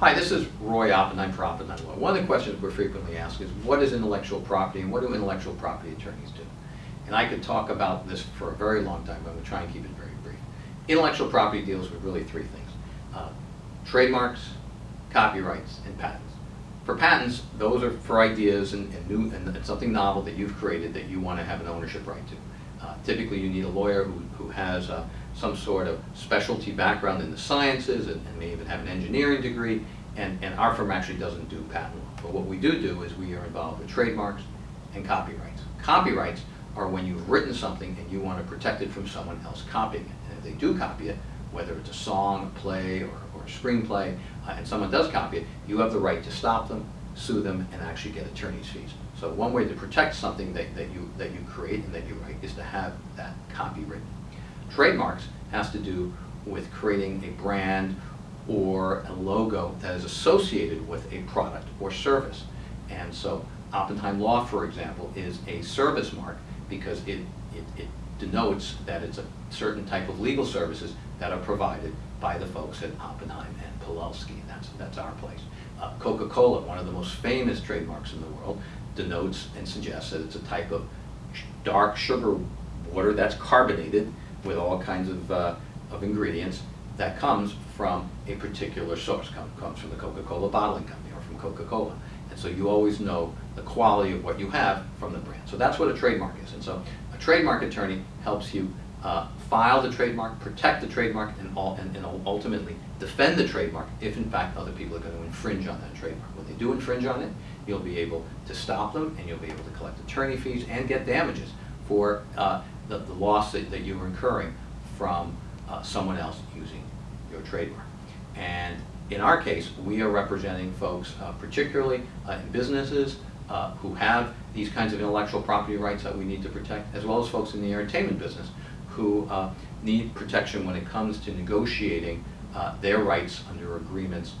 Hi, this is Roy Oppenheim for Oppenheim Law. One of the questions we're frequently asked is, what is intellectual property and what do intellectual property attorneys do? And I could talk about this for a very long time, but I'm going to try and keep it very brief. Intellectual property deals with really three things. Uh, trademarks, copyrights, and patents. For patents, those are for ideas and, and new and, and something novel that you've created that you want to have an ownership right to. Uh, typically, you need a lawyer who, who has uh, some sort of specialty background in the sciences and, and, may even have an engineering degree, and, and our firm actually doesn't do patent law. But what we do do is we are involved with trademarks and copyrights. Copyrights are when you've written something and you want to protect it from someone else copying it. And if they do copy it, whether it's a song, a play, or, or a screenplay, uh, and someone does copy it, you have the right to stop them, sue them, and actually get attorney's fees. So one way to protect something that, that, you, that you create and that you write is to have that copy written. Trademarks has to do with creating a brand or a logo that is associated with a product or service. And so Oppenheim Law, for example, is a service mark because it, it, it denotes that it's a certain type of legal services that are provided by the folks at Oppenheim and Pilelsky. That's, that's our place. Uh, Coca-Cola, one of the most famous trademarks in the world, denotes and suggests that it's a type of dark sugar water that's carbonated with all kinds of, uh, of ingredients that comes from a particular source, Come, comes from the Coca-Cola bottling company or from Coca-Cola. And so you always know the quality of what you have from the brand. So that's what a trademark is. And so a trademark attorney helps you uh, file the trademark, protect the trademark, and, all, and, and, ultimately defend the trademark if in fact other people are going to infringe on that trademark. When they do infringe on it, you'll be able to stop them and you'll be able to collect attorney fees and get damages for uh, the, the loss that, that you are incurring from uh, someone else using your trademark. And in our case, we are representing folks, uh, particularly uh, in businesses uh, who have these kinds of intellectual property rights that we need to protect, as well as folks in the entertainment business who uh, need protection when it comes to negotiating their rights under agreements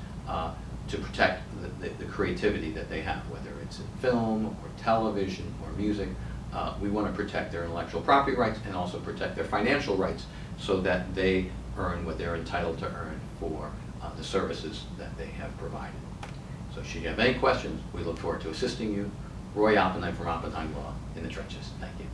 to protect the, the, the, creativity that they have, whether it's in film or television or music. We want to protect their intellectual property rights and also protect their financial rights so that they earn what they're entitled to earn for uh, the services that they have provided. So should you have any questions, we look forward to assisting you. Roy Oppenheim from Oppenheim Law in the trenches. Thank you.